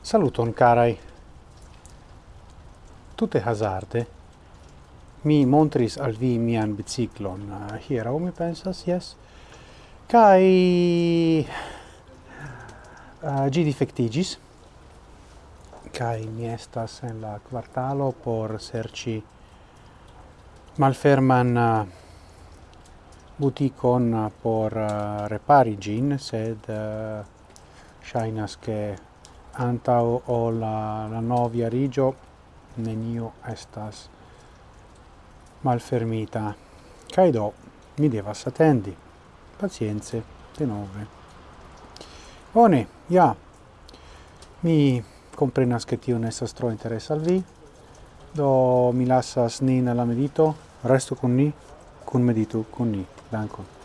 Saluton carai. Tutte hazarde mi montris al vi mian biciclon. Uh, hiero mi pensas yes kai uh, eh, gi defectigis. Kai mi estas en la quartalo por serci malferman eh, butikon eh, por eh, repari ĝin, sed ŝajnas ke antaŭ o la novjariĝo nenio estas malfermita. Kaj do mi devas Pazienze, de denove. Bone, ja. Mi komprenas che tio ne estas tro interesa al vi, do mi lasas nin la medito resto con ni con medito con ni dankon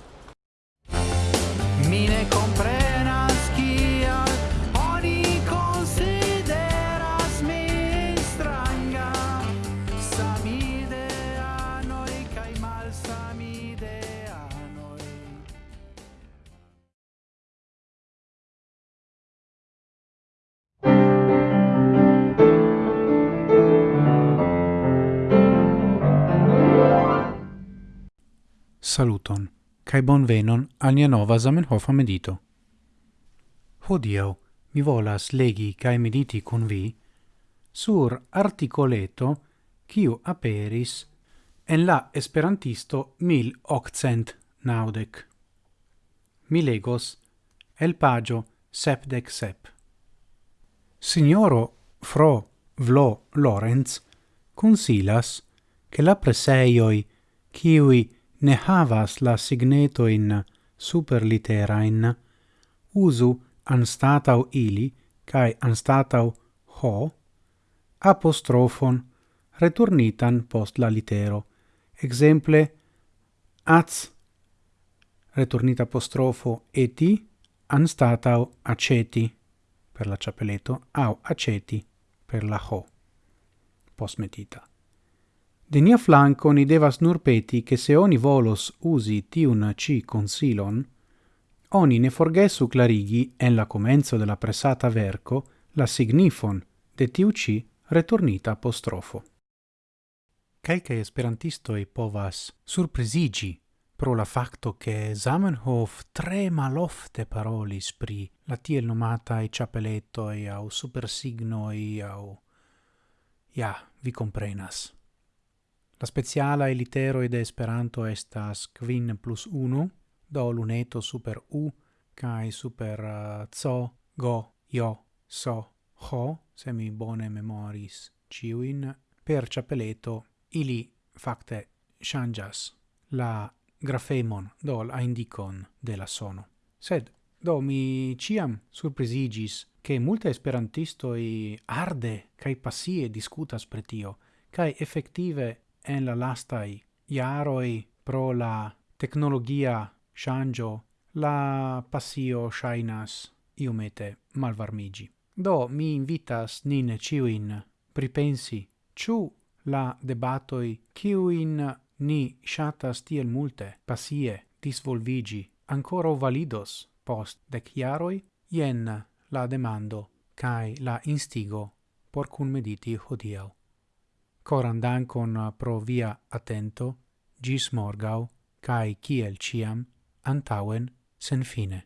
Saluton, cae bonvenon al nia nova Zamenhofa medito. Hodiau mi volas legi cae mediti con vi sur articoleto quiu aperis en la esperantisto 1890. Mi legos el pagio sepdec sep. Signoro Fro Vlo Lorenz consilas che la preseioi, quiui ne havas la superlitera in usu anstatau ili kai anstatau ho apostrofon returnitan post la litero. Exemple, az returnita apostrofo eti anstatau aceti per la ciapeleto au aceti per la ho postmetita. De nia flanco ni devas nur peti che se oni volos usi tiun ci consilon, oni ne forgesu clarigi en la comenzo della pressata verco la signifon de tiu ci retornita apostrofo. esperantisto esperantistoi povas surprisigi pro la facto che Zamenhof tre malofte parolis pri la tiel nomatai e au supersignoi au... Ja, vi comprenas. La speciala elitero de Esperanto estas kvin plus unu, do luneto super u, kai super uh, co, go, io, so, ho, se mi bone memoris ciuin, per ciapeleto ili facte changas la grafemon, do la indicon de la sono. Sed, do mi ciam surprisigis che multe esperantistoi arde cae passie discutas pretio, kai cae effective en la lastai iaroi pro la tecnologia shangio la passio shainas iumete malvarmigi. Do mi invitas nin ciuin pripensi ciu la debatoi ciuin ni shatas tiel multe pasie disvolvigi ancora validos post dec iaroi, jen la demando cae la instigo por cun mediti hodiau. Coran dankon eh, pro via atento, gis morgau, cae ciel ciam, antauen, sen fine.